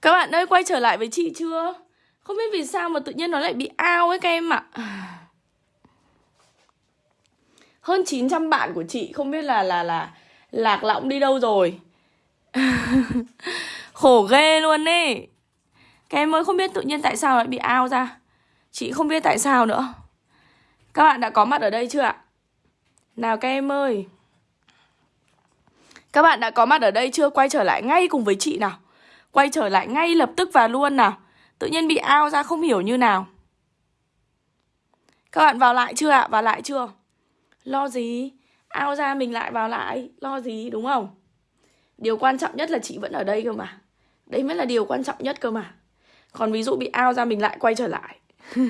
Các bạn ơi, quay trở lại với chị chưa? Không biết vì sao mà tự nhiên nó lại bị ao ấy các em ạ. Hơn 900 bạn của chị, không biết là là là lạc lõng đi đâu rồi. Khổ ghê luôn ấy. Các em ơi, không biết tự nhiên tại sao lại bị ao ra. Chị không biết tại sao nữa. Các bạn đã có mặt ở đây chưa ạ? Nào các em ơi. Các bạn đã có mặt ở đây chưa? Quay trở lại ngay cùng với chị nào. Quay trở lại ngay lập tức và luôn nào Tự nhiên bị ao ra không hiểu như nào Các bạn vào lại chưa ạ? Vào lại chưa? Lo gì? Ao ra mình lại vào lại Lo gì đúng không? Điều quan trọng nhất là chị vẫn ở đây cơ mà Đấy mới là điều quan trọng nhất cơ mà Còn ví dụ bị ao ra mình lại quay trở lại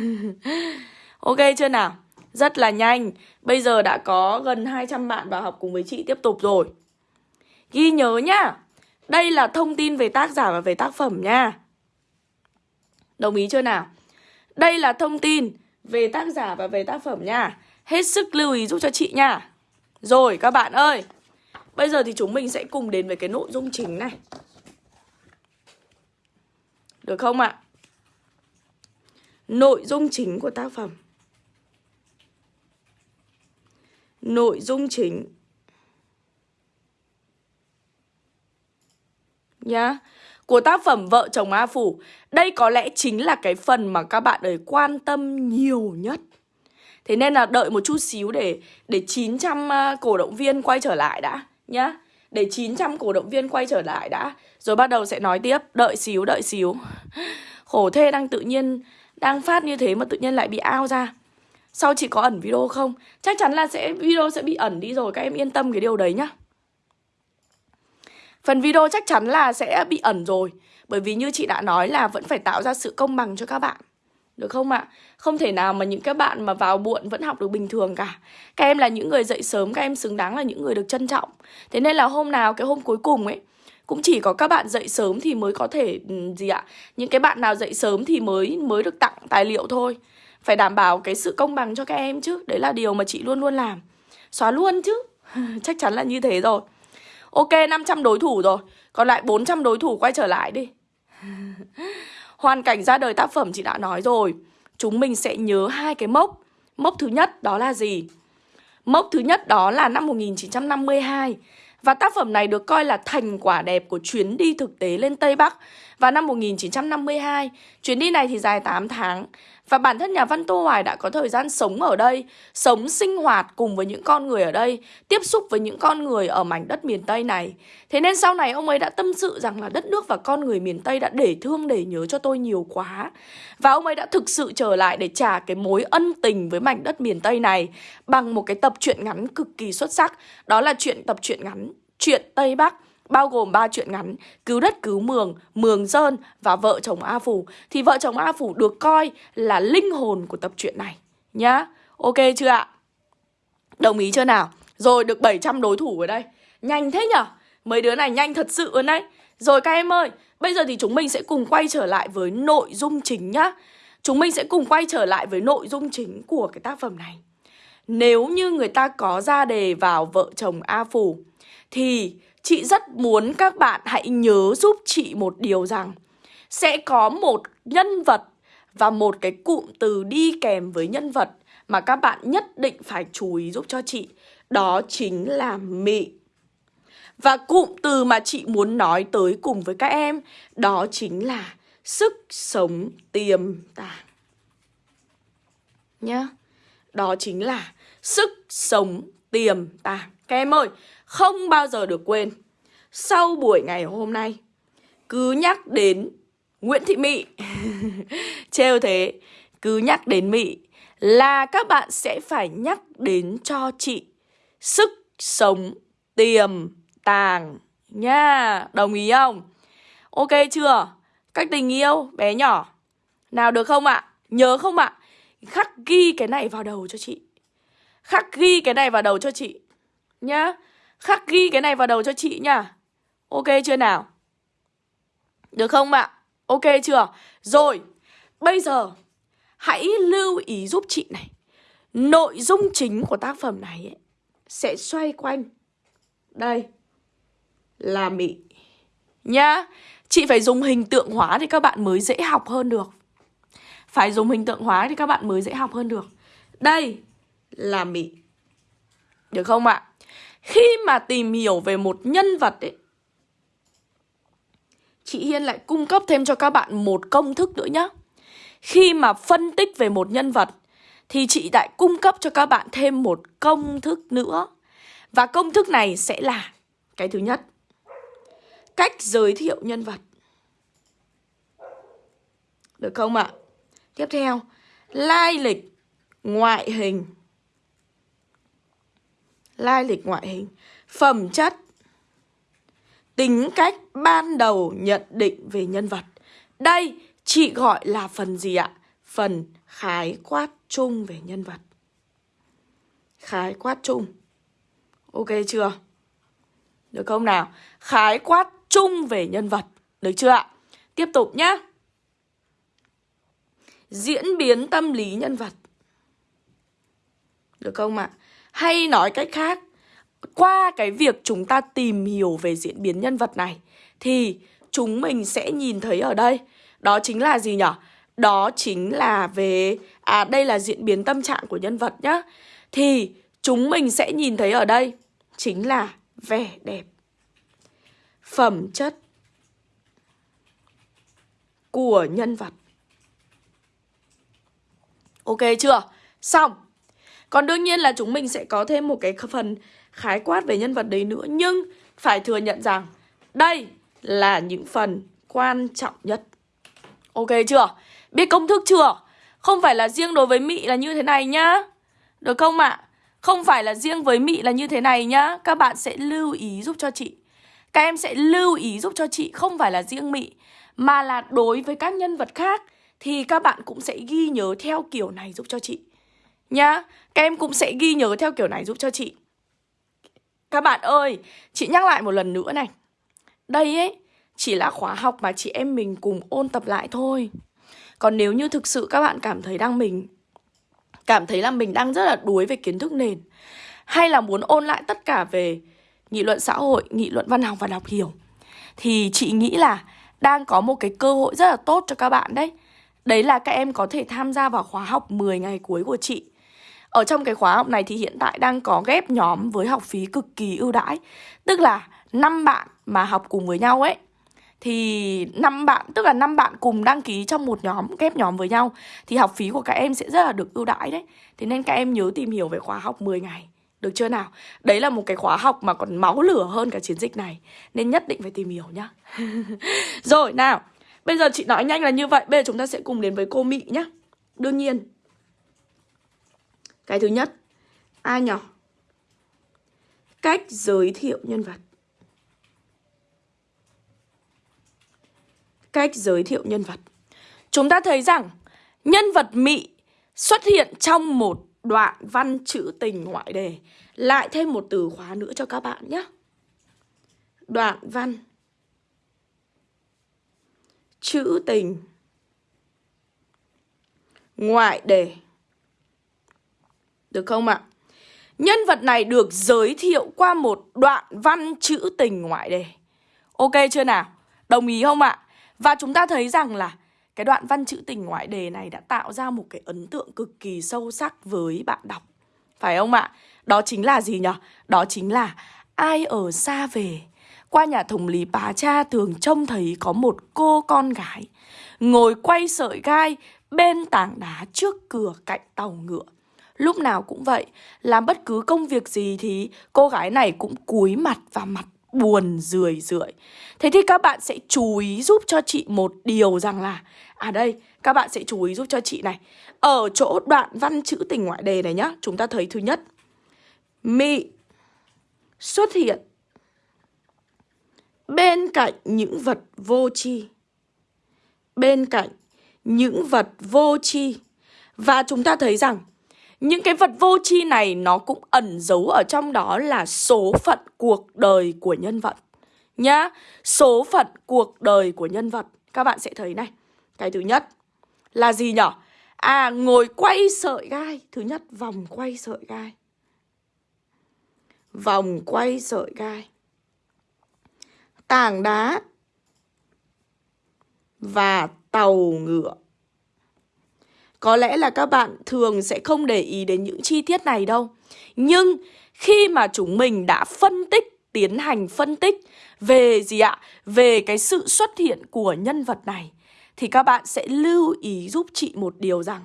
Ok, chưa nào? Rất là nhanh Bây giờ đã có gần 200 bạn vào học cùng với chị tiếp tục rồi Ghi nhớ nhá đây là thông tin về tác giả và về tác phẩm nha. Đồng ý chưa nào? Đây là thông tin về tác giả và về tác phẩm nha. Hết sức lưu ý giúp cho chị nha. Rồi, các bạn ơi. Bây giờ thì chúng mình sẽ cùng đến với cái nội dung chính này. Được không ạ? Nội dung chính của tác phẩm. Nội dung chính Nhá. Của tác phẩm Vợ chồng A Phủ Đây có lẽ chính là cái phần mà các bạn ấy quan tâm nhiều nhất. Thế nên là đợi một chút xíu để để 900 à, cổ động viên quay trở lại đã nhá. Để 900 cổ động viên quay trở lại đã Rồi bắt đầu sẽ nói tiếp. Đợi xíu, đợi xíu. Khổ thê đang tự nhiên Đang phát như thế mà tự nhiên lại bị ao ra. Sau chị có ẩn video không? Chắc chắn là sẽ video sẽ bị ẩn đi rồi Các em yên tâm cái điều đấy nhá. Phần video chắc chắn là sẽ bị ẩn rồi Bởi vì như chị đã nói là vẫn phải tạo ra sự công bằng cho các bạn. Được không ạ? Không thể nào mà những các bạn mà vào muộn vẫn học được bình thường cả. Các em là những người dậy sớm, các em xứng đáng là những người được trân trọng. Thế nên là hôm nào, cái hôm cuối cùng ấy Cũng chỉ có các bạn dậy sớm thì mới có thể, ừ, gì ạ? Những cái bạn nào dậy sớm thì mới mới được tặng tài liệu thôi. Phải đảm bảo cái sự công bằng cho các em chứ. Đấy là điều mà chị luôn luôn làm. Xóa luôn chứ. Chắc chắn là như thế rồi. Ok, 500 đối thủ rồi. Còn lại 400 đối thủ quay trở lại đi. Hoàn cảnh ra đời tác phẩm chị đã nói rồi. Chúng mình sẽ nhớ hai cái mốc. Mốc thứ nhất đó là gì? Mốc thứ nhất đó là năm 1952 Và tác phẩm này được coi là thành quả đẹp của chuyến đi thực tế lên Tây Bắc. Vào năm 1952 Chuyến đi này thì dài 8 tháng và bản thân nhà văn Tô Hoài đã có thời gian sống ở đây, sống sinh hoạt cùng với những con người ở đây, tiếp xúc với những con người ở mảnh đất miền Tây này. Thế nên sau này ông ấy đã tâm sự rằng là đất nước và con người miền Tây đã để thương để nhớ cho tôi nhiều quá. Và ông ấy đã thực sự trở lại để trả cái mối ân tình với mảnh đất miền Tây này bằng một cái tập truyện ngắn cực kỳ xuất sắc. Đó là chuyện tập truyện ngắn, chuyện Tây Bắc bao gồm ba chuyện ngắn. Cứu đất cứu mường, mường dơn và vợ chồng A Phủ. Thì vợ chồng A Phủ được coi là linh hồn của tập truyện này Nhá, ok chưa ạ? Đồng ý chưa nào? Rồi được 700 đối thủ ở đây. Nhanh thế nhở? Mấy đứa này nhanh thật sự luôn đấy. Rồi các em ơi, bây giờ thì chúng mình sẽ cùng quay trở lại với nội dung chính nhá. Chúng mình sẽ cùng quay trở lại với nội dung chính của cái tác phẩm này. Nếu như người ta có ra đề vào vợ chồng A Phủ Thì Chị rất muốn các bạn hãy nhớ giúp chị một điều rằng Sẽ có một nhân vật và một cái cụm từ đi kèm với nhân vật Mà các bạn nhất định phải chú ý giúp cho chị. Đó chính là mị. Và cụm từ mà chị muốn nói tới cùng với các em, Đó chính là sức sống tiềm tàng. Nhá. Đó chính là sức sống tiềm tàng. Các em ơi không bao giờ được quên Sau buổi ngày hôm nay, Cứ nhắc đến Nguyễn Thị Mị Trêu thế, Cứ nhắc đến Mị Là các bạn sẽ phải nhắc đến cho chị Sức sống tiềm tàng Nha Đồng ý không? Ok chưa? Cách tình yêu bé nhỏ Nào được không ạ? Nhớ không ạ? Khắc ghi cái này vào đầu cho chị Khắc ghi cái này vào đầu cho chị Nhá Khắc ghi cái này vào đầu cho chị nha. Ok chưa nào? Được không ạ? Ok chưa? Rồi Bây giờ Hãy lưu ý giúp chị này. Nội dung chính của tác phẩm này ấy, Sẽ xoay quanh Đây Là Mỹ. Nhá Chị phải dùng hình tượng hóa thì các bạn mới dễ học hơn được. Phải dùng hình tượng hóa thì các bạn mới dễ học hơn được. Đây là Mỹ. Được không ạ? Khi mà tìm hiểu về một nhân vật ấy, Chị Hiên lại cung cấp thêm cho các bạn một công thức nữa nhé Khi mà phân tích về một nhân vật Thì chị lại cung cấp cho các bạn thêm một công thức nữa. Và công thức này sẽ là Cái thứ nhất, Cách giới thiệu nhân vật. Được không ạ? Tiếp theo, Lai lịch Ngoại hình. Lai lịch ngoại hình Phẩm chất, Tính cách ban đầu nhận định về nhân vật Đây, chị gọi là phần gì ạ? Phần khái quát chung về nhân vật Khái quát chung Ok chưa? Được không nào? Khái quát chung về nhân vật Được chưa ạ? Tiếp tục nhé Diễn biến tâm lý nhân vật Được không ạ? Hay nói cách khác, qua cái việc chúng ta tìm hiểu về diễn biến nhân vật này, thì chúng mình sẽ nhìn thấy ở đây, đó chính là gì nhở? Đó chính là về à đây là diễn biến tâm trạng của nhân vật nhá. Thì chúng mình sẽ nhìn thấy ở đây chính là vẻ đẹp. Phẩm chất của nhân vật. Ok chưa? Xong. Còn đương nhiên là chúng mình sẽ có thêm một cái phần khái quát về nhân vật đấy nữa, Nhưng phải thừa nhận rằng đây là những phần quan trọng nhất Ok chưa? Biết công thức chưa? Không phải là riêng đối với Mị là như thế này nhá Được không ạ? À? Không phải là riêng với Mị là như thế này nhá Các bạn sẽ lưu ý giúp cho chị Các em sẽ lưu ý giúp cho chị, Không phải là riêng Mị Mà là đối với các nhân vật khác, Thì các bạn cũng sẽ ghi nhớ theo kiểu này giúp cho chị Nhá Các em cũng sẽ ghi nhớ theo kiểu này giúp cho chị. Các bạn ơi, chị nhắc lại một lần nữa này. Đây ấy, chỉ là khóa học mà chị em mình cùng ôn tập lại thôi. Còn nếu như thực sự các bạn cảm thấy đang mình Cảm thấy là mình đang rất là đuối về kiến thức nền Hay là muốn ôn lại tất cả về nghị luận xã hội, nghị luận văn học và đọc hiểu Thì chị nghĩ là đang có một cái cơ hội rất là tốt cho các bạn đấy. Đấy là các em có thể tham gia vào khóa học 10 ngày cuối của chị ở trong cái khóa học này thì hiện tại đang có ghép nhóm với học phí cực kỳ ưu đãi Tức là 5 bạn mà học cùng với nhau ấy, thì năm bạn, tức là năm bạn cùng đăng ký trong một nhóm, ghép nhóm với nhau, thì học phí của các em sẽ rất là được ưu đãi đấy. Thế nên các em nhớ tìm hiểu về khóa học 10 ngày. Được chưa nào? Đấy là một cái khóa học mà còn máu lửa hơn cả chiến dịch này, Nên nhất định phải tìm hiểu nhá Rồi, nào, Bây giờ chị nói nhanh là như vậy, Bây giờ chúng ta sẽ cùng đến với cô Mị nhá Đương nhiên cái thứ nhất, ai nhỏ? Cách giới thiệu nhân vật. Cách giới thiệu nhân vật. Chúng ta thấy rằng nhân vật mị xuất hiện trong một đoạn văn chữ tình ngoại đề. Lại thêm một từ khóa nữa cho các bạn nhé. Đoạn văn chữ tình ngoại đề được không ạ? Nhân vật này được giới thiệu qua một đoạn văn chữ tình ngoại đề. Ok chưa nào? Đồng ý không ạ? Và chúng ta thấy rằng là cái đoạn văn chữ tình ngoại đề này đã tạo ra một cái ấn tượng cực kỳ sâu sắc với bạn đọc. Phải không ạ? Đó chính là gì nhỉ? Đó chính là ai ở xa về. Qua nhà thống lý bà cha thường trông thấy có một cô con gái ngồi quay sợi gai bên tảng đá trước cửa cạnh tàu ngựa. Lúc nào cũng vậy Làm bất cứ công việc gì thì cô gái này cũng cúi mặt và mặt buồn rười rượi. Thế thì các bạn sẽ chú ý giúp cho chị một điều rằng là À đây, các bạn sẽ chú ý giúp cho chị này. Ở chỗ đoạn văn chữ tình ngoại đề này nhá Chúng ta thấy thứ nhất. Mị xuất hiện Bên cạnh những vật vô tri. Bên cạnh những vật vô tri. Và chúng ta thấy rằng những cái vật vô tri này nó cũng ẩn giấu ở trong đó là số phận cuộc đời của nhân vật nhá. Số phận cuộc đời của nhân vật. Các bạn sẽ thấy này. Cái thứ nhất là gì nhở? À ngồi quay sợi gai. Thứ nhất, vòng quay sợi gai. Vòng quay sợi gai. Tảng đá và tàu ngựa. Có lẽ là các bạn thường sẽ không để ý đến những chi tiết này đâu. Nhưng khi mà chúng mình đã phân tích, tiến hành phân tích về gì ạ? Về cái sự xuất hiện của nhân vật này thì các bạn sẽ lưu ý giúp chị một điều rằng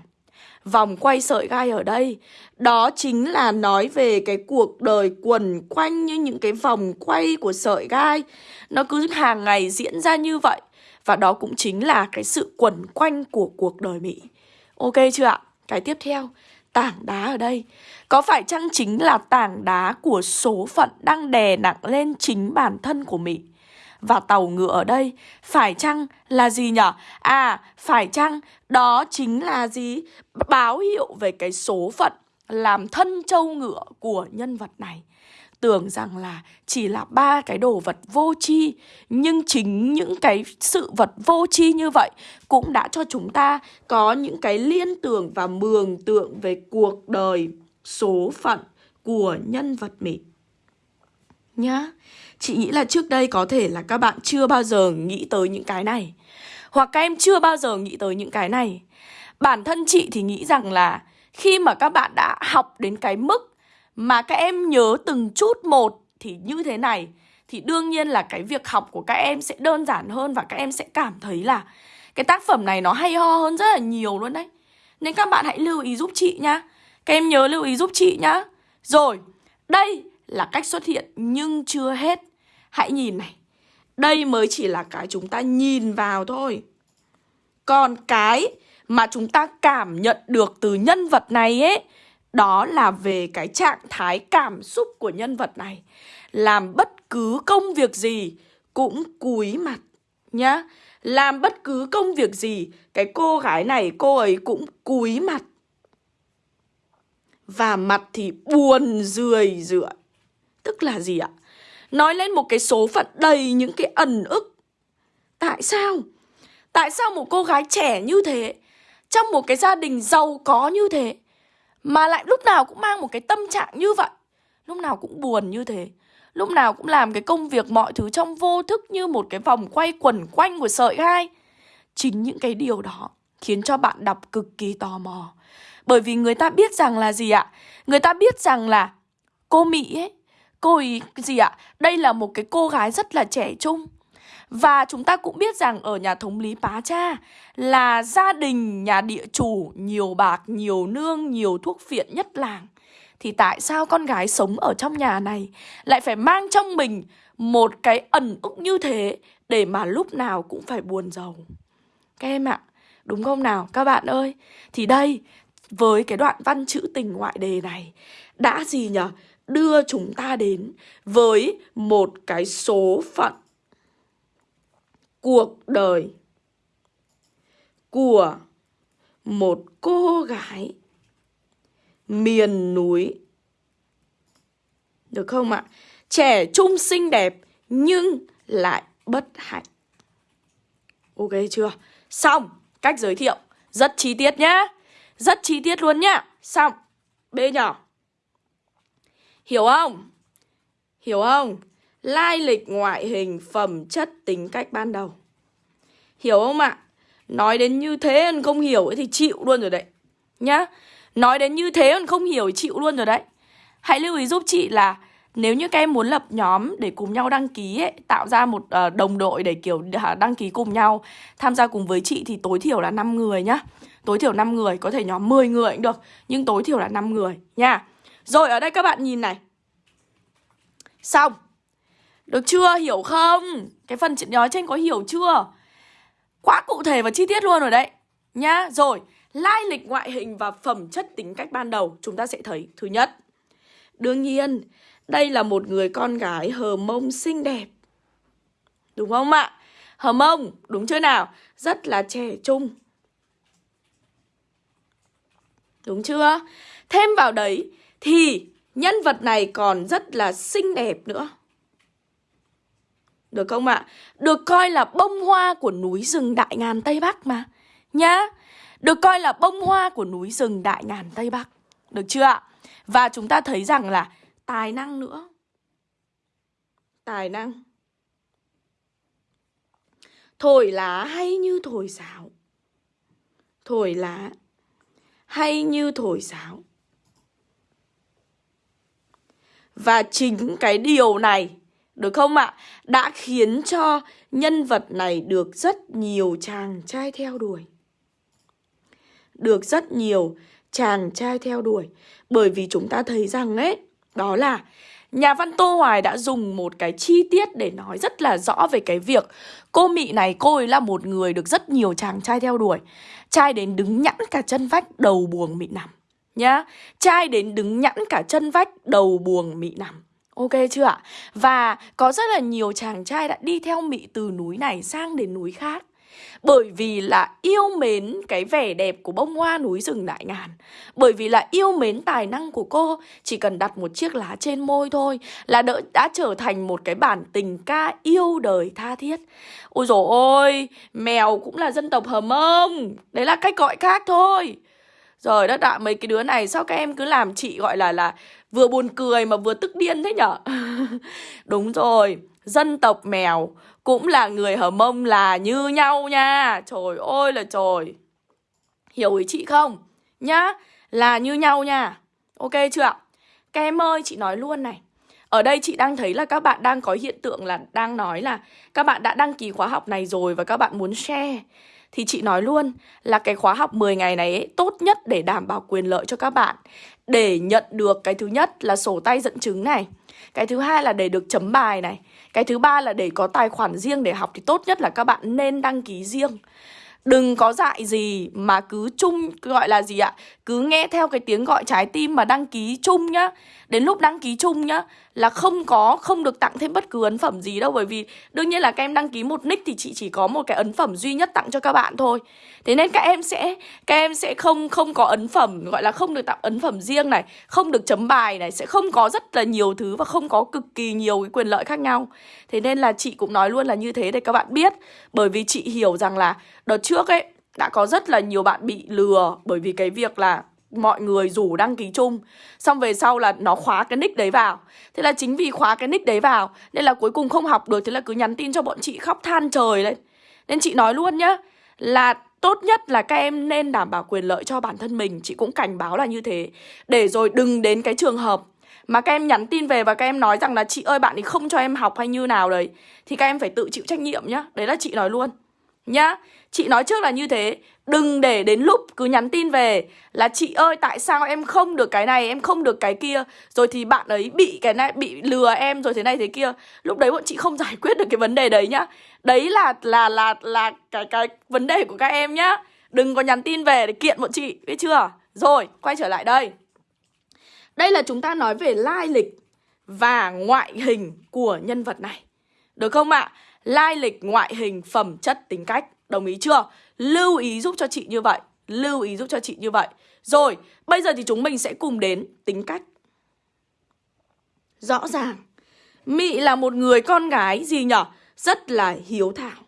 Vòng quay sợi gai ở đây Đó chính là nói về cái cuộc đời quần quanh như những cái vòng quay của sợi gai Nó cứ hàng ngày diễn ra như vậy Và đó cũng chính là cái sự quần quanh của cuộc đời Mỹ Ok chưa ạ? Cái tiếp theo Tảng đá ở đây Có phải chăng chính là tảng đá của số phận đang đè nặng lên chính bản thân của Mỹ? Và tàu ngựa ở đây phải chăng là gì nhở? À, phải chăng đó chính là gì? Báo hiệu về cái số phận làm thân châu ngựa của nhân vật này tưởng rằng là chỉ là ba cái đồ vật vô tri, nhưng chính những cái sự vật vô tri như vậy cũng đã cho chúng ta có những cái liên tưởng và mường tượng về cuộc đời số phận của nhân vật mình. Nhá, chị nghĩ là trước đây có thể là các bạn chưa bao giờ nghĩ tới những cái này. Hoặc các em chưa bao giờ nghĩ tới những cái này. Bản thân chị thì nghĩ rằng là khi mà các bạn đã học đến cái mức mà các em nhớ từng chút một thì như thế này thì đương nhiên là cái việc học của các em sẽ đơn giản hơn và các em sẽ cảm thấy là cái tác phẩm này nó hay ho hơn rất là nhiều luôn đấy. Nên các bạn hãy lưu ý giúp chị nhá. Các em nhớ lưu ý giúp chị nhá. Rồi, đây là cách xuất hiện nhưng chưa hết. Hãy nhìn này. Đây mới chỉ là cái chúng ta nhìn vào thôi. Còn cái mà chúng ta cảm nhận được từ nhân vật này ấy đó là về cái trạng thái cảm xúc của nhân vật này. Làm bất cứ công việc gì cũng cúi mặt nhá. Làm bất cứ công việc gì, Cái cô gái này, cô ấy cũng cúi mặt. Và mặt thì buồn rười rượi. Tức là gì ạ? Nói lên một cái số phận đầy những cái ẩn ức. Tại sao? Tại sao một cô gái trẻ như thế, Trong một cái gia đình giàu có như thế mà lại lúc nào cũng mang một cái tâm trạng như vậy. Lúc nào cũng buồn như thế. Lúc nào cũng làm cái công việc mọi thứ trong vô thức như một cái vòng quay quẩn quanh của sợi gai. Chính những cái điều đó khiến cho bạn đọc cực kỳ tò mò. Bởi vì người ta biết rằng là gì ạ? Người ta biết rằng là cô Mỹ ấy, Cô ấy gì ạ? Đây là một cái cô gái rất là trẻ trung và chúng ta cũng biết rằng ở nhà thống lý Pá Cha là gia đình nhà địa chủ nhiều bạc, nhiều nương, nhiều thuốc phiện nhất làng. Thì tại sao con gái sống ở trong nhà này lại phải mang trong mình một cái ẩn ức như thế để mà lúc nào cũng phải buồn giàu? Các em ạ, đúng không nào các bạn ơi? Thì đây, với cái đoạn văn chữ tình ngoại đề này đã gì nhở? Đưa chúng ta đến với một cái số phận cuộc đời của một cô gái miền núi. Được không ạ? Trẻ trung xinh đẹp nhưng lại bất hạnh. Ok chưa? Xong, cách giới thiệu rất chi tiết nhá. Rất chi tiết luôn nhá. Xong. B nhỏ. Hiểu không? Hiểu không? Lai lịch ngoại hình, phẩm chất, tính cách ban đầu. Hiểu không ạ? Nói đến như thế anh không hiểu thì chịu luôn rồi đấy. Nhá. Nói đến như thế anh không hiểu thì chịu luôn rồi đấy. Hãy lưu ý giúp chị là nếu như các em muốn lập nhóm để cùng nhau đăng ký ấy, tạo ra một uh, đồng đội để kiểu đăng ký cùng nhau tham gia cùng với chị thì tối thiểu là 5 người nhá. Tối thiểu 5 người, có thể nhóm 10 người cũng được, nhưng tối thiểu là 5 người nha. Rồi ở đây các bạn nhìn này. Xong. Được chưa? Hiểu không? Cái phần nói trên có hiểu chưa? Quá cụ thể và chi tiết luôn rồi đấy. Nhá. Rồi, lai lịch ngoại hình và phẩm chất tính cách ban đầu chúng ta sẽ thấy. Thứ nhất, đương nhiên, đây là một người con gái hờ mông xinh đẹp. Đúng không ạ? Hờ mông, đúng chưa nào? Rất là trẻ trung. Đúng chưa? Thêm vào đấy thì nhân vật này còn rất là xinh đẹp nữa. Được không ạ? Được coi là bông hoa của núi rừng Đại Ngàn Tây Bắc mà. Nhá, Được coi là bông hoa của núi rừng Đại Ngàn Tây Bắc. Được chưa ạ? Và chúng ta thấy rằng là tài năng nữa. Tài năng. Thổi lá hay như thổi sáo. Thổi lá hay như thổi sáo. Và chính cái điều này được không ạ? Đã khiến cho nhân vật này được rất nhiều chàng trai theo đuổi. Được rất nhiều chàng trai theo đuổi. Bởi vì chúng ta thấy rằng ấy, Đó là Nhà văn Tô Hoài đã dùng một cái chi tiết để nói rất là rõ về cái việc Cô Mị này, cô ấy là một người được rất nhiều chàng trai theo đuổi. Trai đến đứng nhẵn cả chân vách, đầu buồng Mị nằm, Nhá. Trai đến đứng nhẵn cả chân vách, đầu buồng Mị nằm. Ok chưa ạ? Và có rất là nhiều chàng trai đã đi theo mỹ từ núi này sang đến núi khác. Bởi vì là yêu mến cái vẻ đẹp của bông hoa núi rừng đại ngàn. Bởi vì là yêu mến tài năng của cô Chỉ cần đặt một chiếc lá trên môi thôi Là đỡ, đã trở thành một cái bản tình ca yêu đời tha thiết. Ôi dồi ôi, mèo cũng là dân tộc hầm ông. Đấy là cách gọi khác thôi. Rồi đất ạ, mấy cái đứa này sao các em cứ làm chị gọi là là vừa buồn cười mà vừa tức điên thế nhở Đúng rồi, dân tộc mèo cũng là người Hờ Mông là như nhau nha. Trời ơi là trời. Hiểu ý chị không? Nhá, là như nhau nha. Ok chưa ạ? Các em ơi, chị nói luôn này. Ở đây chị đang thấy là các bạn đang có hiện tượng là đang nói là các bạn đã đăng ký khóa học này rồi và các bạn muốn share. Thì chị nói luôn là cái khóa học 10 ngày này ấy, tốt nhất để đảm bảo quyền lợi cho các bạn. Để nhận được cái thứ nhất là sổ tay dẫn chứng này. Cái thứ hai là để được chấm bài này cái thứ ba là để có tài khoản riêng để học thì tốt nhất là các bạn nên đăng ký riêng Đừng có dại gì mà cứ chung gọi là gì ạ? Cứ nghe theo cái tiếng gọi trái tim mà đăng ký chung nhá. Đến lúc đăng ký chung nhá Là không có, không được tặng thêm bất cứ ấn phẩm gì đâu. Bởi vì đương nhiên là các em đăng ký một nick thì chị chỉ có một cái ấn phẩm duy nhất tặng cho các bạn thôi. Thế nên các em sẽ các em sẽ không không có ấn phẩm Gọi là không được tặng ấn phẩm riêng này Không được chấm bài này Sẽ không có rất là nhiều thứ và không có cực kỳ nhiều cái quyền lợi khác nhau. Thế nên là chị cũng nói luôn là như thế để các bạn biết. Bởi vì chị hiểu rằng là đợt trước ấy, đã có rất là nhiều bạn bị lừa bởi vì cái việc là mọi người rủ đăng ký chung. Xong về sau là nó khóa cái nick đấy vào. Thế là chính vì khóa cái nick đấy vào, Nên là cuối cùng không học được, Thế là cứ nhắn tin cho bọn chị khóc than trời lên. Nên chị nói luôn nhá, Là tốt nhất là các em nên đảm bảo quyền lợi cho bản thân mình. Chị cũng cảnh báo là như thế. Để rồi đừng đến cái trường hợp mà các em nhắn tin về và các em nói rằng là chị ơi, bạn ấy không cho em học hay như nào đấy Thì các em phải tự chịu trách nhiệm nhá. Đấy là chị nói luôn Nhá. Chị nói trước là như thế. Đừng để đến lúc cứ nhắn tin về Là chị ơi tại sao em không được cái này Em không được cái kia? Rồi thì bạn ấy bị cái này bị lừa em Rồi thế này thế kia. Lúc đấy bọn chị không giải quyết được cái vấn đề đấy nhá. Đấy là là là là cái cái vấn đề của các em nhá. Đừng có nhắn tin về để kiện bọn chị Biết chưa? Rồi quay trở lại đây. Đây là chúng ta nói về lai lịch Và ngoại hình của nhân vật này. Được không ạ? Lai lịch, ngoại hình, phẩm chất, tính cách. Đồng ý chưa? Lưu ý giúp cho chị như vậy Lưu ý giúp cho chị như vậy Rồi, bây giờ thì chúng mình sẽ cùng đến tính cách Rõ ràng Mị là một người con gái gì nhở? Rất là hiếu thảo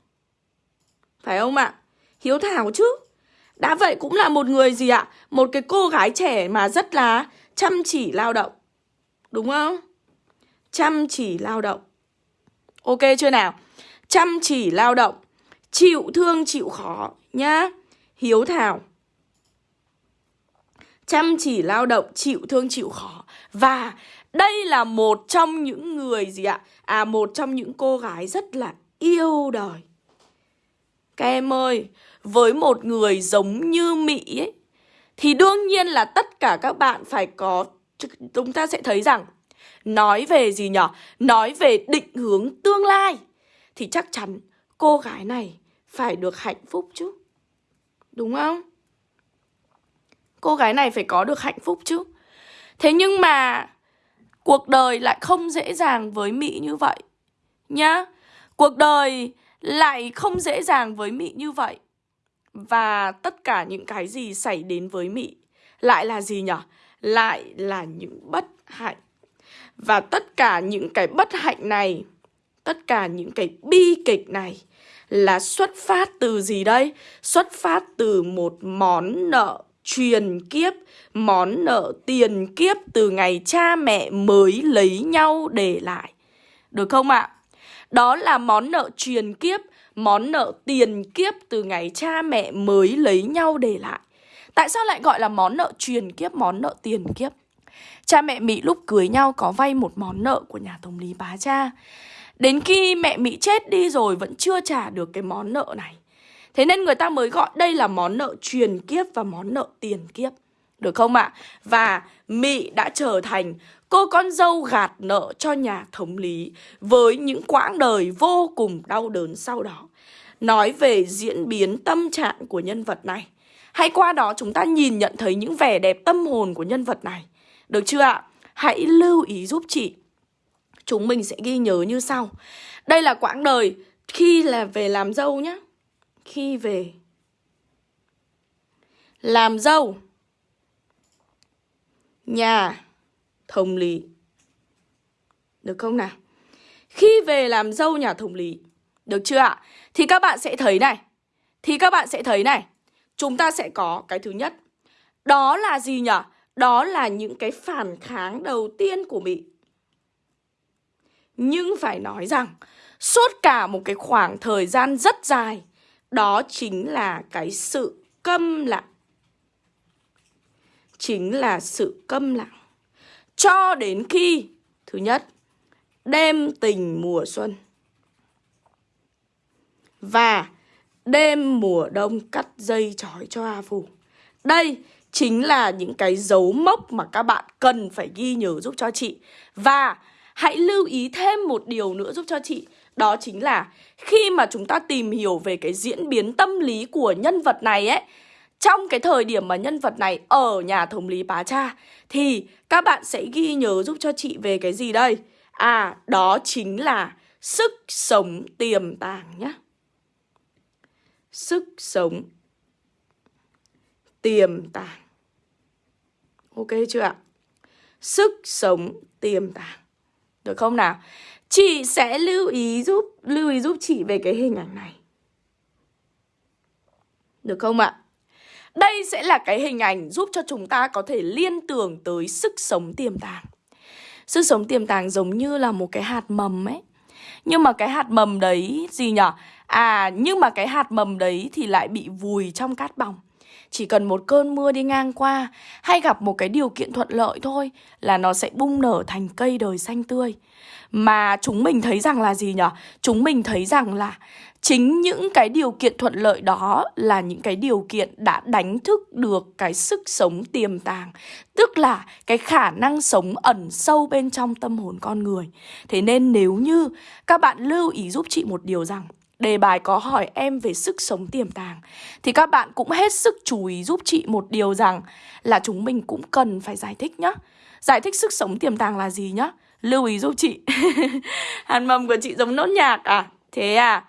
Phải không ạ? Hiếu thảo chứ Đã vậy cũng là một người gì ạ? Một cái cô gái trẻ mà rất là chăm chỉ lao động Đúng không? Chăm chỉ lao động Ok chưa nào? Chăm chỉ lao động Chịu thương, chịu khó, nhá. Hiếu thảo. Chăm chỉ, lao động, chịu thương, chịu khó. Và đây là một trong những người gì ạ? À một trong những cô gái rất là yêu đời. Các em ơi, Với một người giống như Mỹ ấy, Thì đương nhiên là tất cả các bạn phải có Chúng ta sẽ thấy rằng, Nói về gì nhở? Nói về định hướng tương lai, Thì chắc chắn cô gái này phải được hạnh phúc chứ. Đúng không? Cô gái này phải có được hạnh phúc chứ. Thế nhưng mà Cuộc đời lại không dễ dàng với Mỹ như vậy Nhá. Cuộc đời lại không dễ dàng với Mỹ như vậy. Và tất cả những cái gì xảy đến với Mỹ Lại là gì nhở? Lại là những bất hạnh. Và tất cả những cái bất hạnh này, Tất cả những cái bi kịch này là xuất phát từ gì đây? Xuất phát từ một món nợ truyền kiếp, món nợ tiền kiếp từ ngày cha mẹ mới lấy nhau để lại. Được không ạ? Đó là món nợ truyền kiếp Món nợ tiền kiếp từ ngày cha mẹ mới lấy nhau để lại Tại sao lại gọi là món nợ truyền kiếp, món nợ tiền kiếp? Cha mẹ Mỹ lúc cưới nhau có vay một món nợ của nhà thống lý bá cha Đến khi mẹ Mỹ chết đi rồi, vẫn chưa trả được cái món nợ này. Thế nên người ta mới gọi đây là món nợ truyền kiếp và món nợ tiền kiếp. Được không ạ? Và Mỹ đã trở thành cô con dâu gạt nợ cho nhà thống lý Với những quãng đời vô cùng đau đớn sau đó. Nói về diễn biến tâm trạng của nhân vật này. Hay qua đó chúng ta nhìn nhận thấy những vẻ đẹp tâm hồn của nhân vật này. Được chưa ạ? Hãy lưu ý giúp chị. Chúng mình sẽ ghi nhớ như sau. Đây là quãng đời khi là về làm dâu nhé Khi về làm dâu. Nhà thống lý được không nào? Khi về làm dâu nhà thống lý được chưa ạ? Thì các bạn sẽ thấy này. Thì các bạn sẽ thấy này. Chúng ta sẽ có cái thứ nhất. Đó là gì nhỉ đó là những cái phản kháng đầu tiên của Mỹ nhưng phải nói rằng, suốt cả một cái khoảng thời gian rất dài, đó chính là cái sự câm lặng chính là sự câm lặng cho đến khi, thứ nhất, đêm tình mùa xuân và đêm mùa đông cắt dây trói cho A Phù. Đây chính là những cái dấu mốc mà các bạn cần phải ghi nhớ giúp cho chị. Và hãy lưu ý thêm một điều nữa giúp cho chị. Đó chính là khi mà chúng ta tìm hiểu về cái diễn biến tâm lý của nhân vật này ấy trong cái thời điểm mà nhân vật này ở nhà thống lý bá cha thì các bạn sẽ ghi nhớ giúp cho chị về cái gì đây? À, đó chính là sức sống tiềm tàng nhé. Sức sống tiềm tàng. Ok chưa ạ? Sức sống tiềm tàng. Được không nào? Chị sẽ lưu ý giúp lưu ý giúp chị về cái hình ảnh này. Được không ạ? Đây sẽ là cái hình ảnh giúp cho chúng ta có thể liên tưởng tới sức sống tiềm tàng. Sức sống tiềm tàng giống như là một cái hạt mầm ấy. Nhưng mà cái hạt mầm đấy gì nhở? À, nhưng mà cái hạt mầm đấy thì lại bị vùi trong cát bỏng. Chỉ cần một cơn mưa đi ngang qua, hay gặp một cái điều kiện thuận lợi thôi là nó sẽ bung nở thành cây đời xanh tươi. Mà chúng mình thấy rằng là gì nhở? Chúng mình thấy rằng là chính những cái điều kiện thuận lợi đó là những cái điều kiện đã đánh thức được cái sức sống tiềm tàng, tức là cái khả năng sống ẩn sâu bên trong tâm hồn con người thế nên nếu như các bạn lưu ý giúp chị một điều rằng đề bài có hỏi em về sức sống tiềm tàng. Thì các bạn cũng hết sức chú ý giúp chị một điều rằng là chúng mình cũng cần phải giải thích nhá. Giải thích sức sống tiềm tàng là gì nhá? Lưu ý giúp chị. Hàn mầm của chị giống nốt nhạc à? Thế à?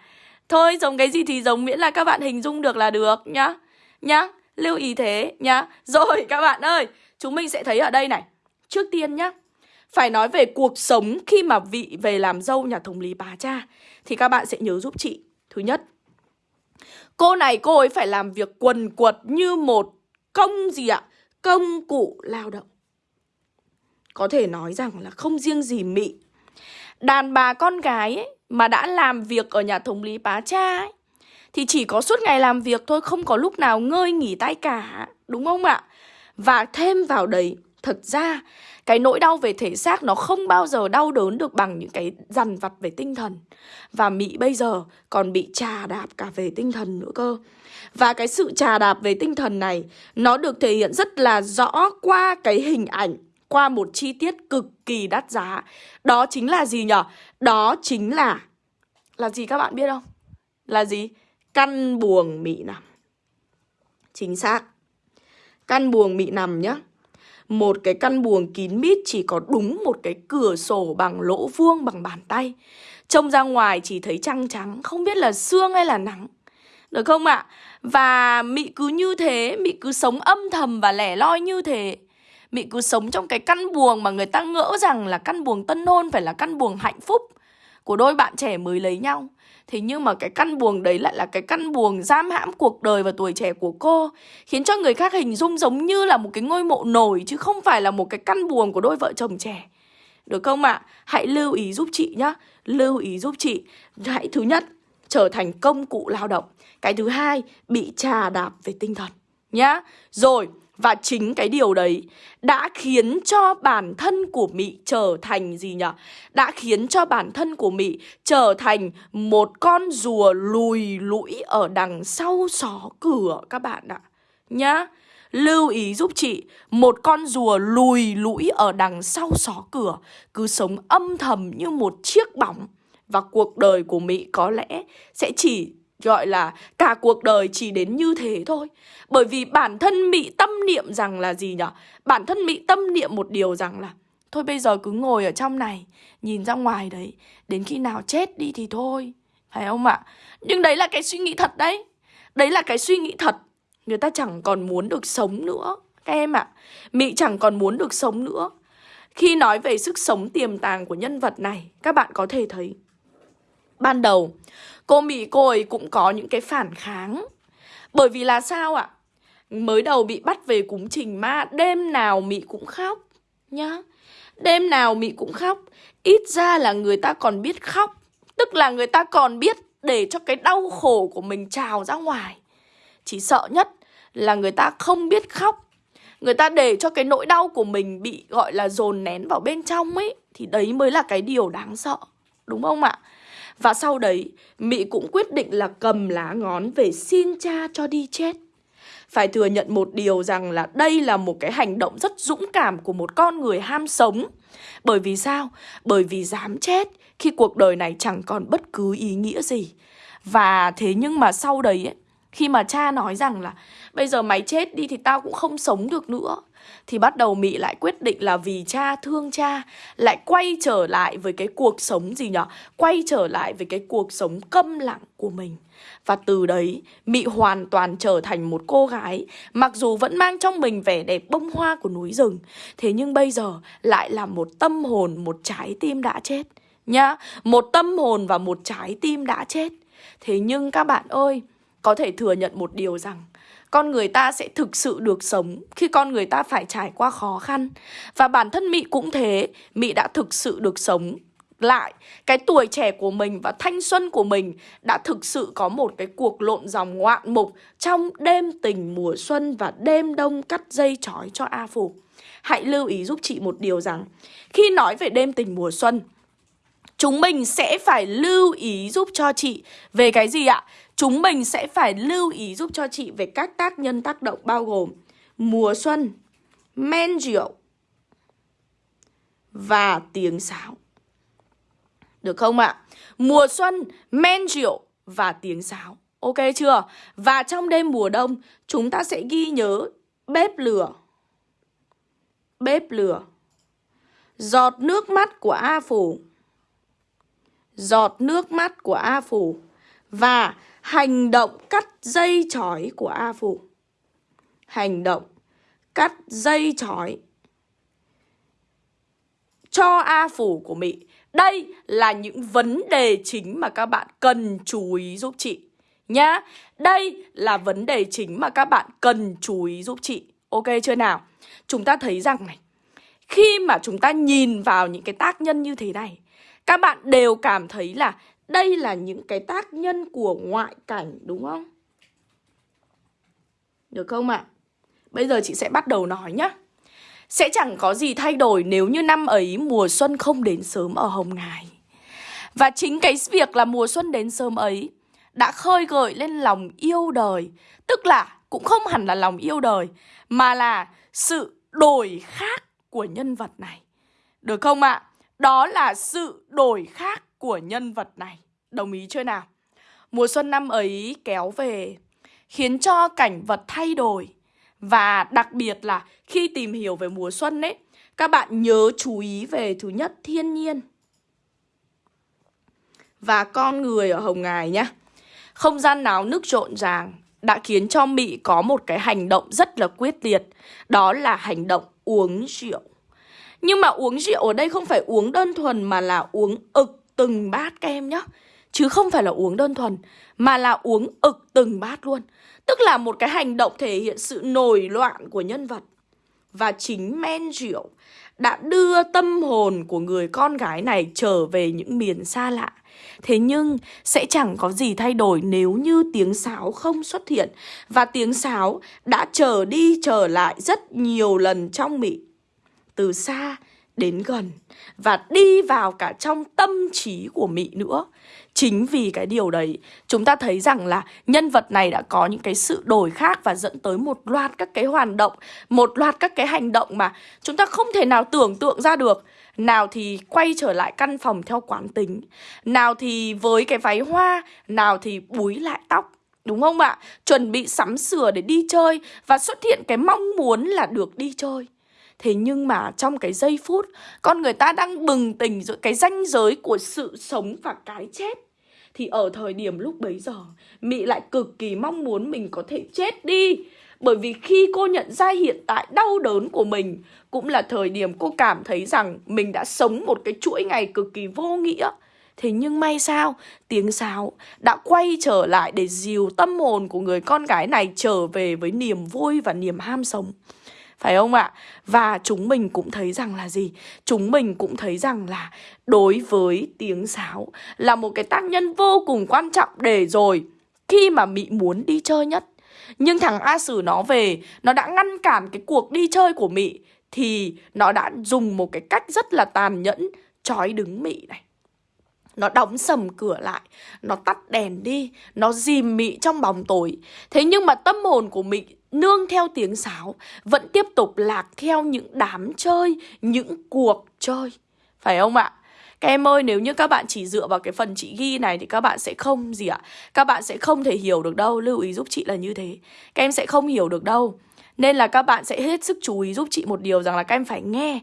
Thôi giống cái gì thì giống miễn là các bạn hình dung được là được nhá. Nhá, lưu ý thế nhá. Rồi các bạn ơi, chúng mình sẽ thấy ở đây này. Trước tiên nhá. Phải nói về cuộc sống khi mà vị về làm dâu nhà thống lý bà cha, Thì các bạn sẽ nhớ giúp chị. Thứ nhất, Cô này cô ấy phải làm việc quần quật như một công gì ạ? Công cụ lao động. Có thể nói rằng là không riêng gì mị. Đàn bà con gái ấy mà đã làm việc ở nhà thống lý bá cha ấy, thì chỉ có suốt ngày làm việc thôi, không có lúc nào ngơi nghỉ tay cả, đúng không ạ? Và thêm vào đấy, thật ra cái nỗi đau về thể xác nó không bao giờ đau đớn được bằng những cái dằn vặt về tinh thần và mỹ bây giờ còn bị trà đạp cả về tinh thần nữa cơ và cái sự trà đạp về tinh thần này, nó được thể hiện rất là rõ qua cái hình ảnh, qua một chi tiết cực kỳ đắt giá. Đó chính là gì nhở? Đó chính là... Là gì các bạn biết không? Là gì? Căn buồng mị nằm. Chính xác. Căn buồng mị nằm nhá. Một cái căn buồng kín mít chỉ có đúng một cái cửa sổ bằng lỗ vuông bằng bàn tay. Trông ra ngoài chỉ thấy trăng trắng, không biết là sương hay là nắng. Được không ạ? Và Mị cứ như thế, Mị cứ sống âm thầm và lẻ loi như thế Mị cứ sống trong cái căn buồng mà người ta ngỡ rằng là căn buồng tân hôn phải là căn buồng hạnh phúc của đôi bạn trẻ mới lấy nhau. Thế nhưng mà cái căn buồng đấy lại là cái căn buồng giam hãm cuộc đời và tuổi trẻ của cô, Khiến cho người khác hình dung giống như là một cái ngôi mộ nổi chứ không phải là một cái căn buồng của đôi vợ chồng trẻ Được không ạ? À? Hãy lưu ý giúp chị nhá Lưu ý giúp chị Hãy thứ nhất, trở thành công cụ lao động Cái thứ hai, bị trà đạp về tinh thần Nhá Rồi và chính cái điều đấy đã khiến cho bản thân của Mị trở thành gì nhỉ? Đã khiến cho bản thân của Mị trở thành một con rùa lùi lũi ở đằng sau xó cửa các bạn ạ. Nhá. Lưu ý giúp chị, một con rùa lùi lũi ở đằng sau xó cửa, cứ sống âm thầm như một chiếc bóng. Và cuộc đời của Mỹ có lẽ sẽ chỉ gọi là cả cuộc đời chỉ đến như thế thôi. Bởi vì bản thân bị tâm niệm rằng là gì nhở? Bản thân bị tâm niệm một điều rằng là, Thôi bây giờ cứ ngồi ở trong này, Nhìn ra ngoài đấy, Đến khi nào chết đi thì thôi Phải không ạ? Nhưng đấy là cái suy nghĩ thật đấy Đấy là cái suy nghĩ thật Người ta chẳng còn muốn được sống nữa, Các em ạ mị chẳng còn muốn được sống nữa Khi nói về sức sống tiềm tàng của nhân vật này, Các bạn có thể thấy Ban đầu Cô Mỹ cô ấy cũng có những cái phản kháng. Bởi vì là sao ạ? Mới đầu bị bắt về cúng trình ma, Đêm nào Mỹ cũng khóc, Nhá. Đêm nào Mỹ cũng khóc. Ít ra là người ta còn biết khóc, Tức là người ta còn biết để cho cái đau khổ của mình trào ra ngoài. Chỉ sợ nhất là người ta không biết khóc. Người ta để cho cái nỗi đau của mình bị, gọi là, dồn nén vào bên trong ấy, Thì đấy mới là cái điều đáng sợ. Đúng không ạ? Và sau đấy, Mỹ cũng quyết định là cầm lá ngón về xin cha cho đi chết. Phải thừa nhận một điều rằng là đây là một cái hành động rất dũng cảm của một con người ham sống. Bởi vì sao? Bởi vì dám chết khi cuộc đời này chẳng còn bất cứ ý nghĩa gì. Và thế nhưng mà sau đấy ấy, khi mà cha nói rằng là bây giờ mày chết đi thì tao cũng không sống được nữa thì bắt đầu Mị lại quyết định là vì cha thương cha lại quay trở lại với cái cuộc sống gì nhở? Quay trở lại với cái cuộc sống câm lặng của mình. Và từ đấy, Mị hoàn toàn trở thành một cô gái Mặc dù vẫn mang trong mình vẻ đẹp bông hoa của núi rừng Thế nhưng bây giờ lại là một tâm hồn, một trái tim đã chết Nhá, một tâm hồn và một trái tim đã chết Thế nhưng các bạn ơi, có thể thừa nhận một điều rằng con người ta sẽ thực sự được sống khi con người ta phải trải qua khó khăn. Và bản thân Mị cũng thế, Mị đã thực sự được sống lại cái tuổi trẻ của mình và thanh xuân của mình đã thực sự có một cái cuộc lộn dòng ngoạn mục trong đêm tình mùa xuân và đêm đông cắt dây trói cho A Phủ. Hãy lưu ý giúp chị một điều rằng khi nói về đêm tình mùa xuân chúng mình sẽ phải lưu ý giúp cho chị về cái gì ạ? Chúng mình sẽ phải lưu ý giúp cho chị về các tác nhân tác động bao gồm mùa xuân, men rượu và tiếng sáo. Được không ạ? Mùa xuân, men rượu và tiếng sáo. Ok chưa? Và trong đêm mùa đông, chúng ta sẽ ghi nhớ bếp lửa. Bếp lửa. Giọt nước mắt của A Phủ. Giọt nước mắt của A Phủ. Và hành động cắt dây chói của A Phủ. Hành động cắt dây chói cho A Phủ của Mỹ. Đây là những vấn đề chính mà các bạn cần chú ý giúp chị nhá. Đây là vấn đề chính mà các bạn cần chú ý giúp chị. Ok chưa nào? Chúng ta thấy rằng này, khi mà chúng ta nhìn vào những cái tác nhân như thế này, các bạn đều cảm thấy là đây là những cái tác nhân của ngoại cảnh đúng không? Được không ạ? À? Bây giờ chị sẽ bắt đầu nói nhá. Sẽ chẳng có gì thay đổi nếu như năm ấy mùa xuân không đến sớm ở Hồng Ngài. Và chính cái việc là mùa xuân đến sớm ấy đã khơi gợi lên lòng yêu đời. Tức là cũng không hẳn là lòng yêu đời, mà là sự đổi khác của nhân vật này. Được không ạ? À? Đó là sự đổi khác của nhân vật này. Đồng ý chưa nào? Mùa xuân năm ấy kéo về, khiến cho cảnh vật thay đổi. Và đặc biệt là khi tìm hiểu về mùa xuân ấy, các bạn nhớ chú ý về thứ nhất thiên nhiên và con người ở Hồng Ngài nhé. Không gian náo nước rộn ràng đã khiến cho Mỹ có một cái hành động rất là quyết liệt, đó là hành động uống rượu. Nhưng mà uống rượu ở đây không phải uống đơn thuần mà là uống ực từng bát các em nhá Chứ không phải là uống đơn thuần, Mà là uống ực từng bát luôn Tức là một cái hành động thể hiện sự nổi loạn của nhân vật và chính men rượu đã đưa tâm hồn của người con gái này trở về những miền xa lạ. Thế nhưng sẽ chẳng có gì thay đổi nếu như tiếng sáo không xuất hiện và tiếng sáo đã trở đi trở lại rất nhiều lần trong mị. Từ xa đến gần và đi vào cả trong tâm trí của Mị nữa. Chính vì cái điều đấy, chúng ta thấy rằng là nhân vật này đã có những cái sự đổi khác và dẫn tới một loạt các cái hoạt động, một loạt các cái hành động mà chúng ta không thể nào tưởng tượng ra được. Nào thì quay trở lại căn phòng theo quán tính, nào thì với cái váy hoa, nào thì búi lại tóc. Đúng không ạ? Chuẩn bị sắm sửa để đi chơi và xuất hiện cái mong muốn là được đi chơi. Thế nhưng mà trong cái giây phút Con người ta đang bừng tỉnh giữa cái ranh giới của sự sống và cái chết. Thì ở thời điểm lúc bấy giờ Mị lại cực kỳ mong muốn mình có thể chết đi. Bởi vì khi cô nhận ra hiện tại đau đớn của mình Cũng là thời điểm cô cảm thấy rằng Mình đã sống một cái chuỗi ngày cực kỳ vô nghĩa. Thế nhưng may sao, tiếng sáo đã quay trở lại để dìu tâm hồn của người con gái này trở về với niềm vui và niềm ham sống. Phải không ạ? Và chúng mình cũng thấy rằng là gì? Chúng mình cũng thấy rằng là đối với tiếng sáo là một cái tác nhân vô cùng quan trọng để rồi khi mà Mị muốn đi chơi nhất. Nhưng thằng A Sử nó về, nó đã ngăn cản cái cuộc đi chơi của Mị thì nó đã dùng một cái cách rất là tàn nhẫn trói đứng Mị này. Nó đóng sầm cửa lại Nó tắt đèn đi Nó dìm mị trong bóng tối Thế nhưng mà tâm hồn của mị nương theo tiếng sáo, Vẫn tiếp tục lạc theo những đám chơi, Những cuộc chơi. Phải không ạ? Các em ơi, nếu như các bạn chỉ dựa vào cái phần chị ghi này Thì các bạn sẽ không gì ạ? Các bạn sẽ không thể hiểu được đâu. Lưu ý giúp chị là như thế. Các em sẽ không hiểu được đâu. Nên là các bạn sẽ hết sức chú ý giúp chị một điều rằng là các em phải nghe.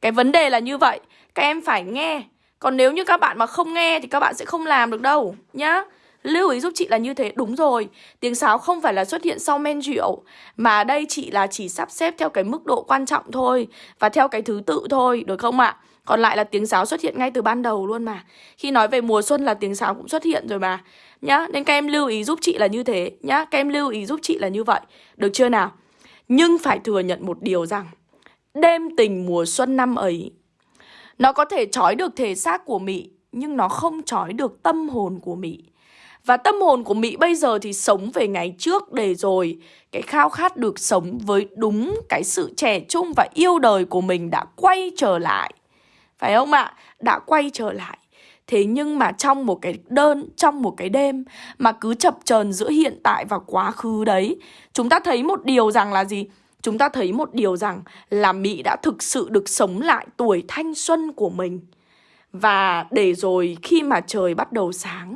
Cái vấn đề là như vậy. Các em phải nghe. Còn nếu như các bạn mà không nghe thì các bạn sẽ không làm được đâu. Nhá. Lưu ý giúp chị là như thế, Đúng rồi. Tiếng sáo không phải là xuất hiện sau men rượu, Mà đây chị là chỉ sắp xếp theo cái mức độ quan trọng thôi, Và theo cái thứ tự thôi, Được không ạ? Còn lại là tiếng sáo xuất hiện ngay từ ban đầu luôn mà. Khi nói về mùa xuân là tiếng sáo cũng xuất hiện rồi mà. Nhá, Nên các em lưu ý giúp chị là như thế. Nhá, Các em lưu ý giúp chị là như vậy. Được chưa nào? Nhưng phải thừa nhận một điều rằng, Đêm tình mùa xuân năm ấy, nó có thể trói được thể xác của Mỹ, Nhưng nó không trói được tâm hồn của Mỹ. Và tâm hồn của Mỹ bây giờ thì sống về ngày trước để rồi Cái khao khát được sống với đúng cái sự trẻ trung và yêu đời của mình đã quay trở lại Phải không ạ? Đã quay trở lại Thế nhưng mà trong một cái đơn, trong một cái đêm mà cứ chập chờn giữa hiện tại và quá khứ đấy, chúng ta thấy một điều rằng là gì? chúng ta thấy một điều rằng là Mỹ đã thực sự được sống lại tuổi thanh xuân của mình. Và để rồi khi mà trời bắt đầu sáng,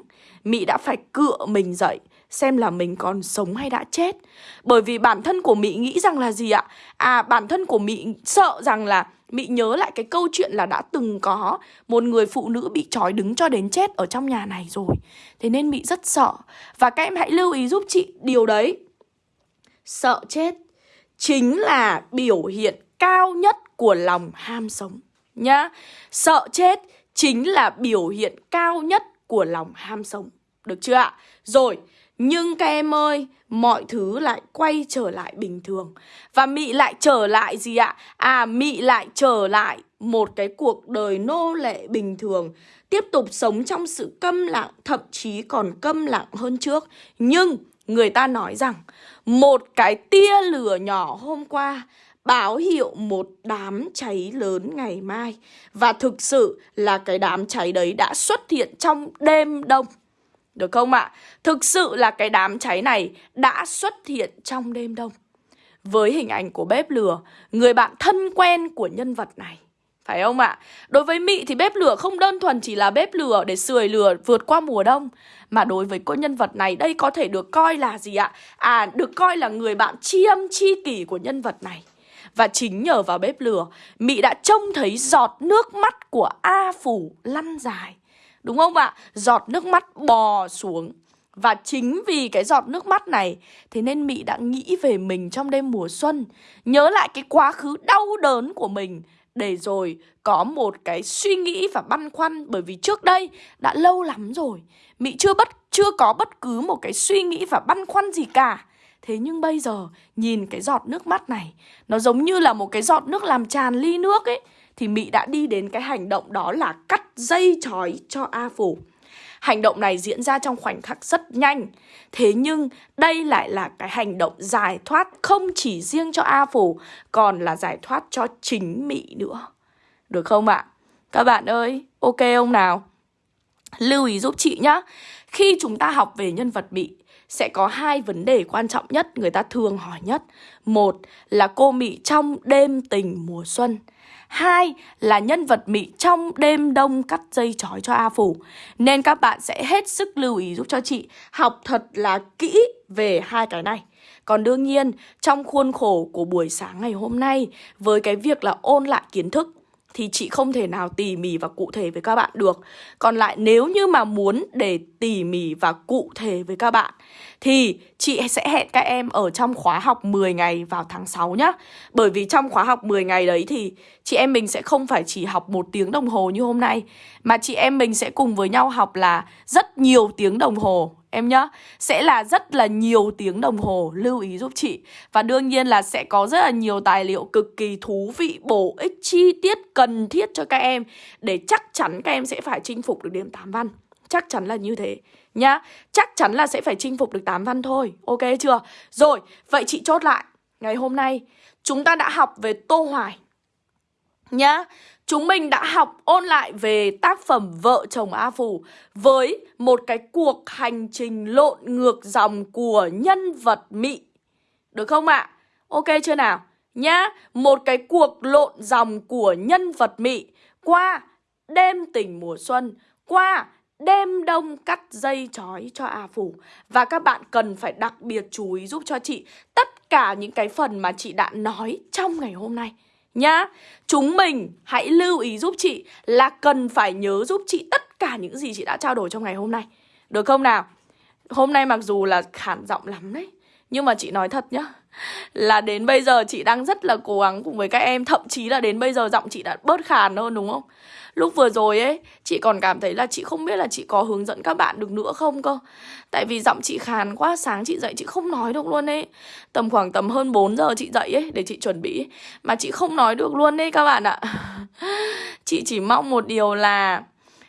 Mỹ đã phải cựa mình dậy, xem là mình còn sống hay đã chết. Bởi vì bản thân của Mỹ nghĩ rằng là gì ạ? À bản thân của Mỹ sợ rằng là Mỹ nhớ lại cái câu chuyện là đã từng có một người phụ nữ bị trói đứng cho đến chết ở trong nhà này rồi. Thế nên Mỹ rất sợ. Và các em hãy lưu ý giúp chị điều đấy. Sợ chết chính là biểu hiện cao nhất của lòng ham sống nhá. Sợ chết chính là biểu hiện cao nhất của lòng ham sống. Được chưa ạ? Rồi, nhưng các em ơi, mọi thứ lại quay trở lại bình thường. Và Mị lại trở lại gì ạ? À, Mị lại trở lại một cái cuộc đời nô lệ bình thường. Tiếp tục sống trong sự câm lặng, thậm chí còn câm lặng hơn trước. Nhưng người ta nói rằng một cái tia lửa nhỏ hôm qua báo hiệu một đám cháy lớn ngày mai. Và thực sự là cái đám cháy đấy đã xuất hiện trong đêm đông. Được không ạ? Thực sự là cái đám cháy này đã xuất hiện trong đêm đông. Với hình ảnh của bếp lửa, người bạn thân quen của nhân vật này. Phải không ạ? Đối với Mị thì bếp lửa không đơn thuần chỉ là bếp lửa để sưởi lửa vượt qua mùa đông Mà đối với cô nhân vật này đây có thể được coi là gì ạ? À, được coi là người bạn tri âm chi kỷ của nhân vật này Và chính nhờ vào bếp lửa, Mị đã trông thấy giọt nước mắt của A Phủ lăn dài Đúng không ạ? Giọt nước mắt bò xuống và chính vì cái giọt nước mắt này, Thế nên Mị đã nghĩ về mình trong đêm mùa xuân, Nhớ lại cái quá khứ đau đớn của mình, để rồi có một cái suy nghĩ và băn khoăn, bởi vì trước đây đã lâu lắm rồi, Mỹ chưa bất, chưa có bất cứ một cái suy nghĩ và băn khoăn gì cả Thế nhưng bây giờ nhìn cái giọt nước mắt này Nó giống như là một cái giọt nước làm tràn ly nước ấy Thì Mỹ đã đi đến cái hành động đó là cắt dây chói cho A Phủ Hành động này diễn ra trong khoảnh khắc rất nhanh Thế nhưng đây lại là cái hành động giải thoát không chỉ riêng cho A Phủ Còn là giải thoát cho chính Mỹ nữa Được không ạ? Các bạn ơi, ok không nào? Lưu ý giúp chị nhá Khi chúng ta học về nhân vật Mỹ sẽ có hai vấn đề quan trọng nhất người ta thường hỏi nhất. Một là cô Mỹ trong đêm tình mùa xuân. Hai là nhân vật Mỹ trong đêm đông cắt dây chói cho A Phủ. Nên các bạn sẽ hết sức lưu ý giúp cho chị học thật là kỹ về hai cái này. Còn đương nhiên, trong khuôn khổ của buổi sáng ngày hôm nay, với cái việc là ôn lại kiến thức, thì chị không thể nào tỉ mỉ và cụ thể với các bạn được. Còn lại nếu như mà muốn để tỉ mỉ và cụ thể với các bạn thì chị sẽ hẹn các em ở trong khóa học 10 ngày vào tháng 6 nhá. Bởi vì trong khóa học 10 ngày đấy thì chị em mình sẽ không phải chỉ học một tiếng đồng hồ như hôm nay, mà chị em mình sẽ cùng với nhau học là rất nhiều tiếng đồng hồ, em nhá. Sẽ là rất là nhiều tiếng đồng hồ, Lưu ý giúp chị. Và đương nhiên là sẽ có rất là nhiều tài liệu cực kỳ thú vị, Bổ ích, chi tiết, cần thiết cho các em. Để chắc chắn các em sẽ phải chinh phục được điểm 8 văn. Chắc chắn là như thế nhá Chắc chắn là sẽ phải chinh phục được 8 văn thôi Ok chưa Rồi vậy chị chốt lại Ngày hôm nay chúng ta đã học về Tô Hoài Nhá Chúng mình đã học ôn lại về tác phẩm Vợ chồng A Phủ với một cái cuộc hành trình lộn ngược dòng của nhân vật Mị. Được không ạ? À? Ok chưa nào? Nhá, một cái cuộc lộn dòng của nhân vật Mị qua đêm tình mùa xuân, qua đêm đông cắt dây chói cho A Phủ. Và các bạn cần phải đặc biệt chú ý giúp cho chị tất cả những cái phần mà chị đã nói trong ngày hôm nay nhá. Chúng mình hãy lưu ý giúp chị là cần phải nhớ giúp chị tất cả những gì chị đã trao đổi trong ngày hôm nay. Được không nào? Hôm nay mặc dù là khản giọng lắm đấy, nhưng mà chị nói thật nhá Là đến bây giờ chị đang rất là cố gắng cùng với các em Thậm chí là đến bây giờ giọng chị đã bớt khàn hơn đúng không? Lúc vừa rồi ấy, chị còn cảm thấy là chị không biết là chị có hướng dẫn các bạn được nữa không cơ. Tại vì giọng chị khàn quá, sáng chị dậy chị không nói được luôn ấy. Tầm khoảng tầm hơn 4 giờ chị dậy ấy, để chị chuẩn bị. Mà chị không nói được luôn ấy các bạn ạ. Chị chỉ mong một điều là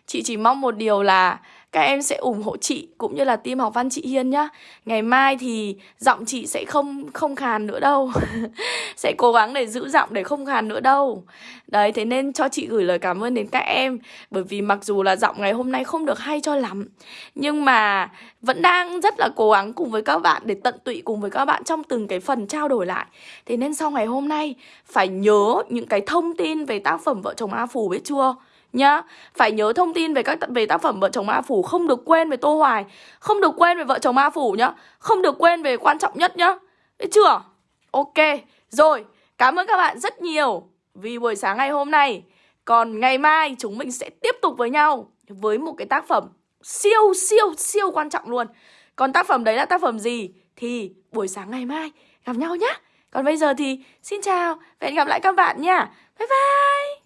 Chị chỉ mong một điều là các em sẽ ủng hộ chị cũng như là team học văn chị Hiên nhá. Ngày mai thì giọng chị sẽ không không khàn nữa đâu. sẽ cố gắng để giữ giọng để không khàn nữa đâu. Đấy, thế nên cho chị gửi lời cảm ơn đến các em bởi vì mặc dù là giọng ngày hôm nay không được hay cho lắm, nhưng mà vẫn đang rất là cố gắng cùng với các bạn để tận tụy cùng với các bạn trong từng cái phần trao đổi lại. Thế nên sau ngày hôm nay, phải nhớ những cái thông tin về tác phẩm vợ chồng A Phù biết chưa? Nhá, phải nhớ thông tin về các về tác phẩm vợ chồng ma phủ không được quên về tô hoài, không được quên về vợ chồng ma phủ nhá, không được quên về quan trọng nhất nhá. Đấy chưa? Ok, rồi, cảm ơn các bạn rất nhiều vì buổi sáng ngày hôm nay. Còn ngày mai chúng mình sẽ tiếp tục với nhau với một cái tác phẩm siêu siêu siêu quan trọng luôn. Còn tác phẩm đấy là tác phẩm gì thì buổi sáng ngày mai gặp nhau nhá. Còn bây giờ thì xin chào và hẹn gặp lại các bạn nha bye bye!